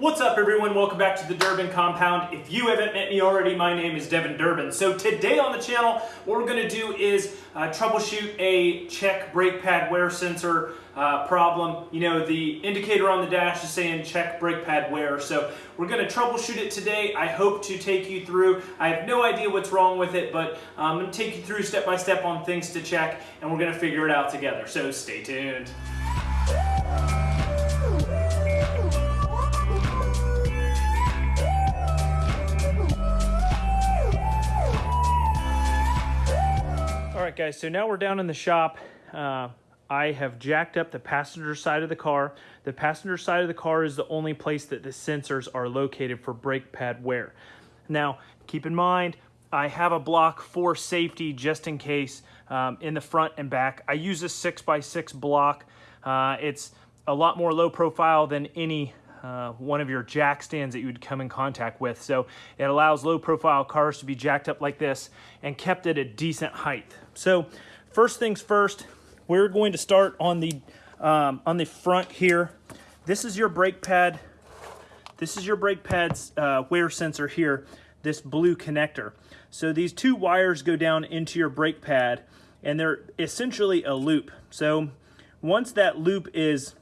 What's up everyone? Welcome back to the Durbin Compound. If you haven't met me already, my name is Devin Durbin. So today on the channel, what we're gonna do is uh, troubleshoot a check brake pad wear sensor uh, problem. You know, the indicator on the dash is saying check brake pad wear. So we're gonna troubleshoot it today. I hope to take you through. I have no idea what's wrong with it, but I'm gonna take you through step by step on things to check and we're gonna figure it out together. So stay tuned. Right, guys, so now we're down in the shop. Uh, I have jacked up the passenger side of the car. The passenger side of the car is the only place that the sensors are located for brake pad wear. Now, keep in mind, I have a block for safety just in case um, in the front and back. I use a 6x6 block. Uh, it's a lot more low profile than any uh, one of your jack stands that you would come in contact with. So it allows low profile cars to be jacked up like this and kept at a decent height. So first things first, we're going to start on the, um, on the front here. This is your brake pad. This is your brake pad's uh, wear sensor here, this blue connector. So these two wires go down into your brake pad and they're essentially a loop. So once that loop is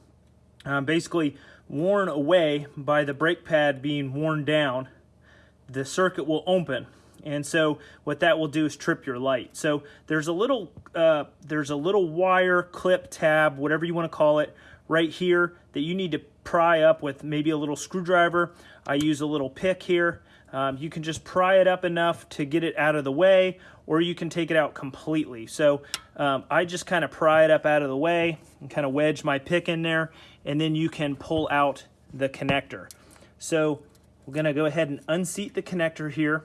um, basically worn away by the brake pad being worn down, the circuit will open. And so what that will do is trip your light. So there's a little uh, there's a little wire clip tab, whatever you want to call it, right here that you need to pry up with maybe a little screwdriver. I use a little pick here. Um, you can just pry it up enough to get it out of the way, or you can take it out completely. So um, I just kind of pry it up out of the way and kind of wedge my pick in there, and then you can pull out the connector. So we're gonna go ahead and unseat the connector here,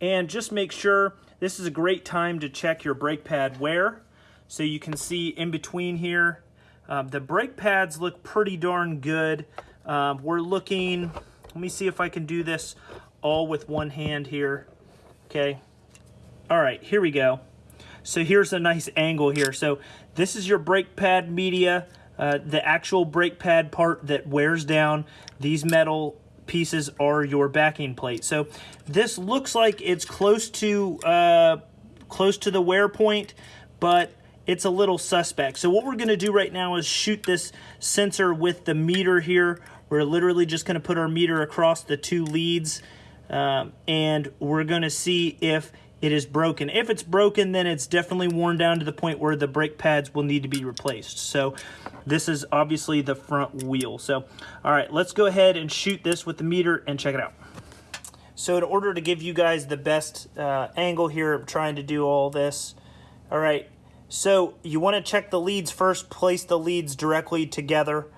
and just make sure this is a great time to check your brake pad wear. So you can see in between here, um, the brake pads look pretty darn good. Um, we're looking, let me see if I can do this all with one hand here. Okay. All right, here we go. So here's a nice angle here. So this is your brake pad media, uh, the actual brake pad part that wears down. These metal pieces are your backing plate. So this looks like it's close to uh, close to the wear point, but it's a little suspect. So what we're gonna do right now is shoot this sensor with the meter here. We're literally just gonna put our meter across the two leads um, and we're going to see if it is broken. If it's broken, then it's definitely worn down to the point where the brake pads will need to be replaced. So this is obviously the front wheel. So, all right, let's go ahead and shoot this with the meter and check it out. So in order to give you guys the best uh, angle here, I'm trying to do all this. All right, so you want to check the leads first, place the leads directly together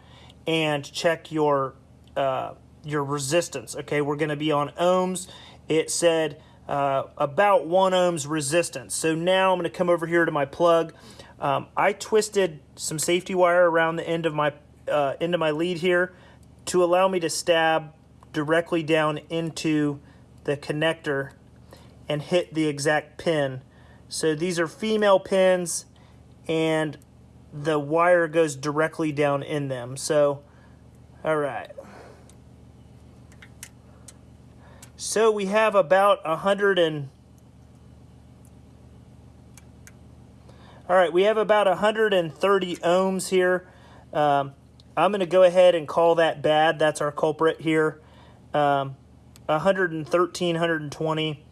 and check your uh, your resistance. Okay, we're going to be on ohms. It said uh, about one ohms resistance. So now I'm going to come over here to my plug. Um, I twisted some safety wire around the end of my uh, end of my lead here to allow me to stab directly down into the connector and hit the exact pin. So these are female pins and the wire goes directly down in them. So, all right. So we have about a hundred and all right, we have about 130 ohms here. Um, I'm going to go ahead and call that bad. That's our culprit here. Um, 113, 120.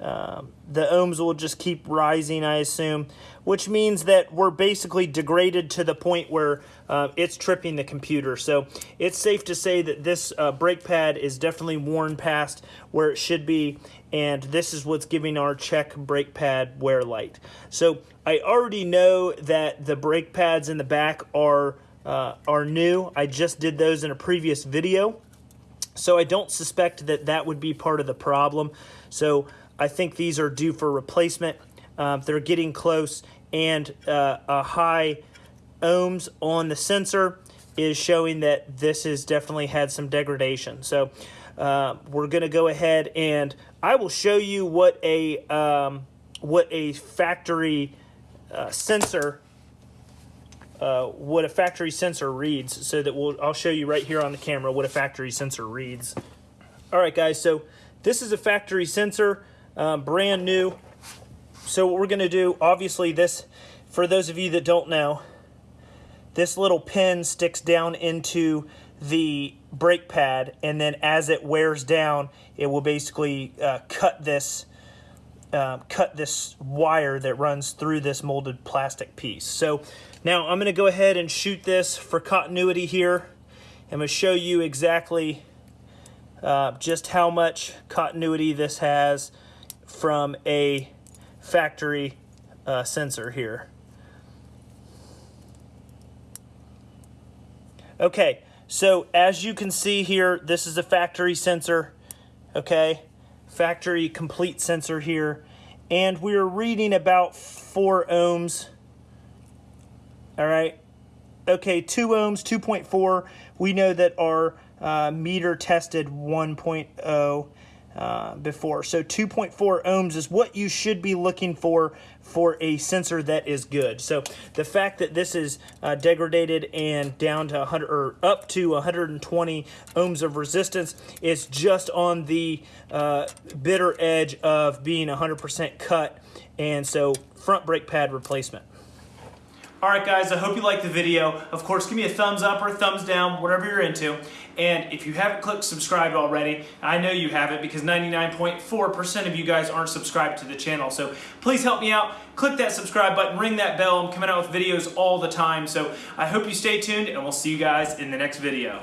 Um, the ohms will just keep rising, I assume, which means that we're basically degraded to the point where uh, it's tripping the computer. So it's safe to say that this uh, brake pad is definitely worn past where it should be, and this is what's giving our check brake pad wear light. So I already know that the brake pads in the back are uh, are new. I just did those in a previous video. So I don't suspect that that would be part of the problem. So I think these are due for replacement. Um, they're getting close and uh, a high ohms on the sensor is showing that this has definitely had some degradation. So uh, we're going to go ahead and I will show you what a um, what a factory uh, sensor uh, what a factory sensor reads so that we'll, I'll show you right here on the camera what a factory sensor reads. All right, guys, so this is a factory sensor, um, brand new. So what we're gonna do, obviously this, for those of you that don't know, this little pin sticks down into the brake pad and then as it wears down, it will basically uh, cut this uh, cut this wire that runs through this molded plastic piece. So now I'm going to go ahead and shoot this for continuity here. I'm to show you exactly uh, just how much continuity this has from a factory uh, sensor here. Okay, so as you can see here, this is a factory sensor, okay? Factory complete sensor here. And we're reading about four ohms, all right? Okay, two ohms, 2.4. We know that our uh, meter tested 1.0 uh, before. So 2.4 ohms is what you should be looking for for a sensor that is good. So the fact that this is uh, degraded and down to 100 or up to 120 ohms of resistance is just on the uh, bitter edge of being 100% cut. And so front brake pad replacement. All right, guys, I hope you liked the video. Of course, give me a thumbs up or a thumbs down, whatever you're into. And if you haven't clicked subscribe already, I know you haven't because 99.4% of you guys aren't subscribed to the channel. So please help me out. Click that subscribe button, ring that bell. I'm coming out with videos all the time. So I hope you stay tuned and we'll see you guys in the next video.